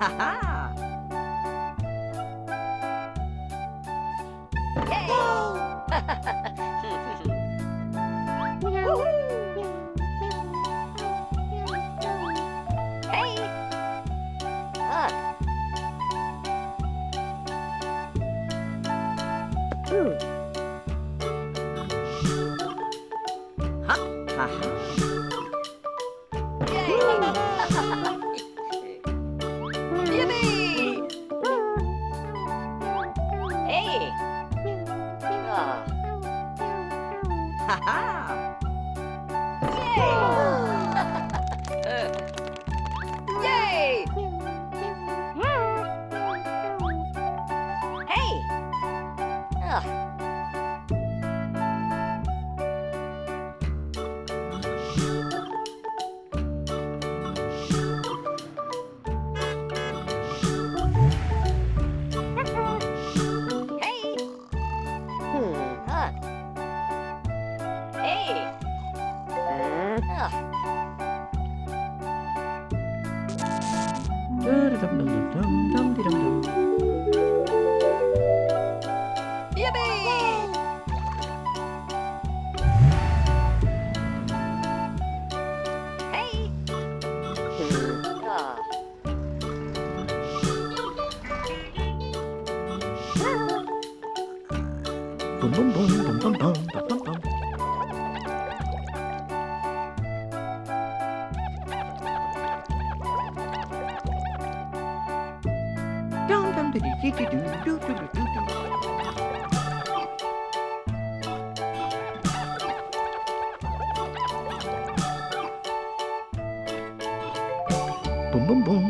ha ha! 了 boom, boom.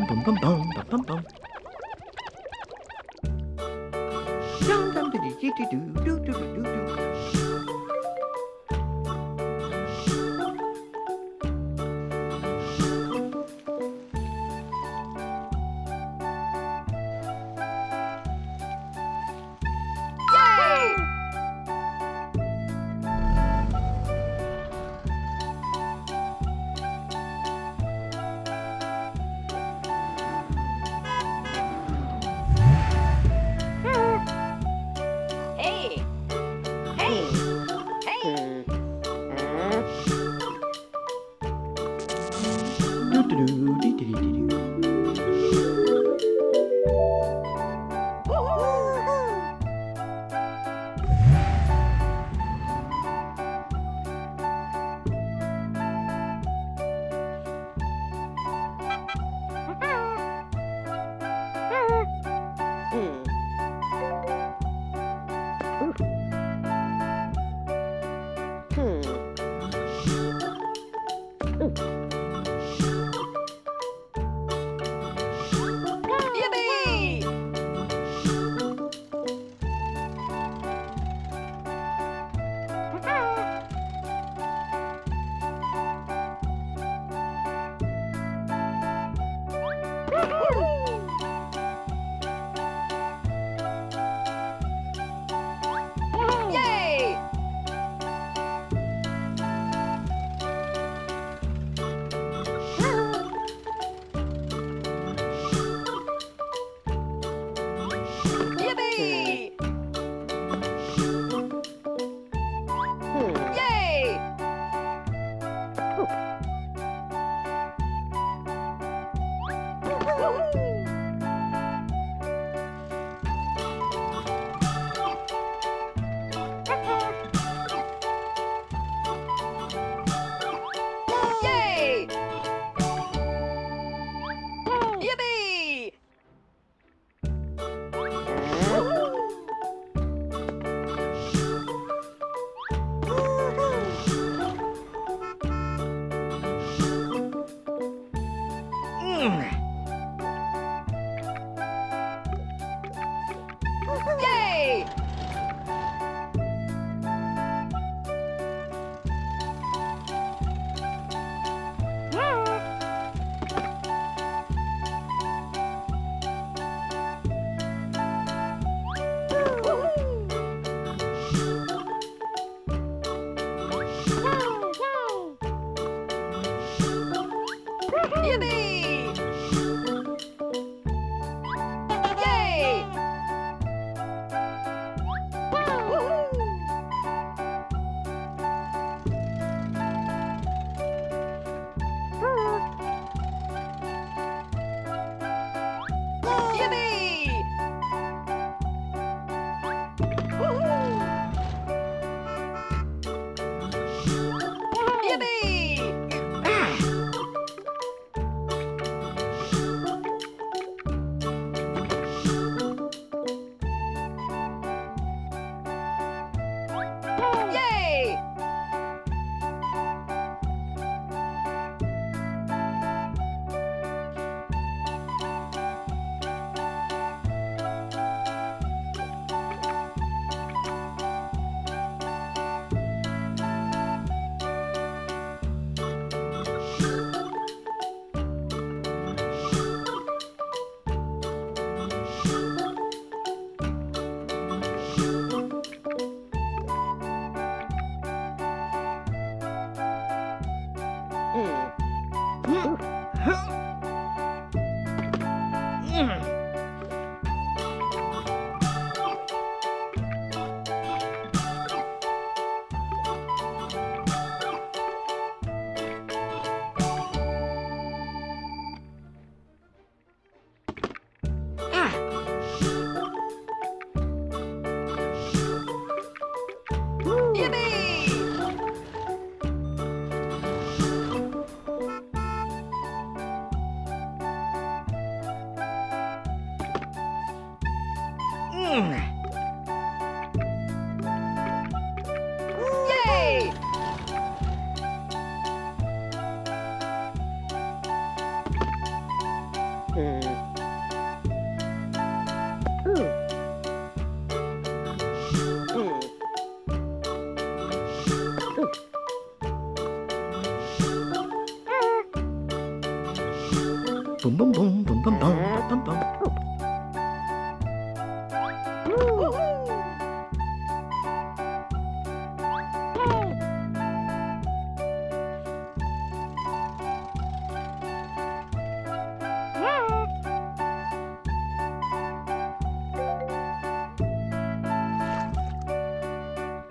Bum bum bum bum bum bum bum bum.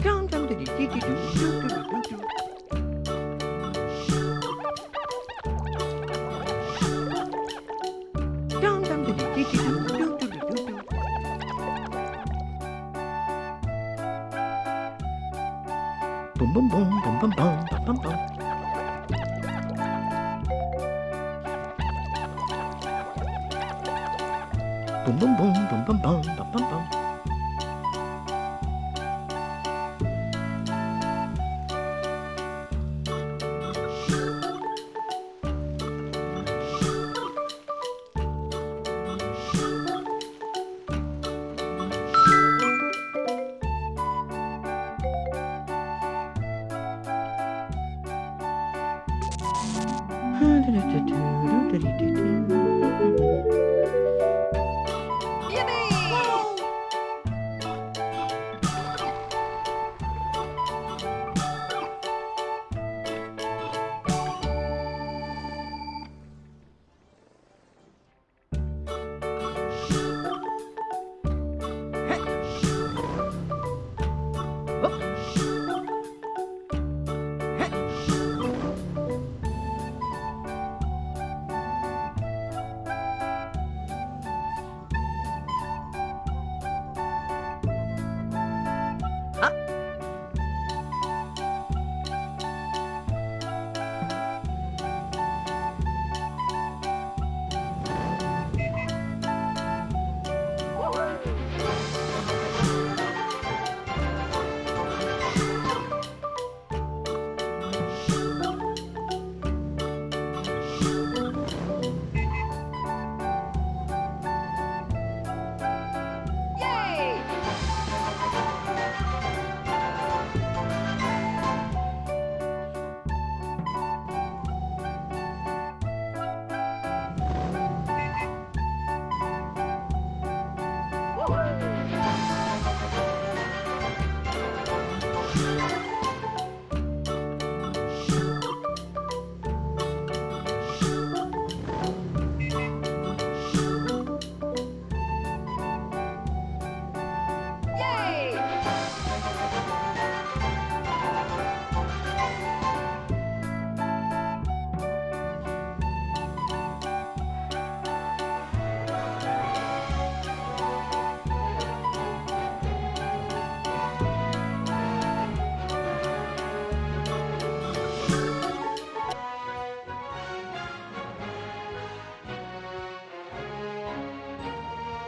Dum dum diddy diddy doo doo doo Bum bum bum bum bum bum bum bum bum. Bum bum bum bum bum bum bum bum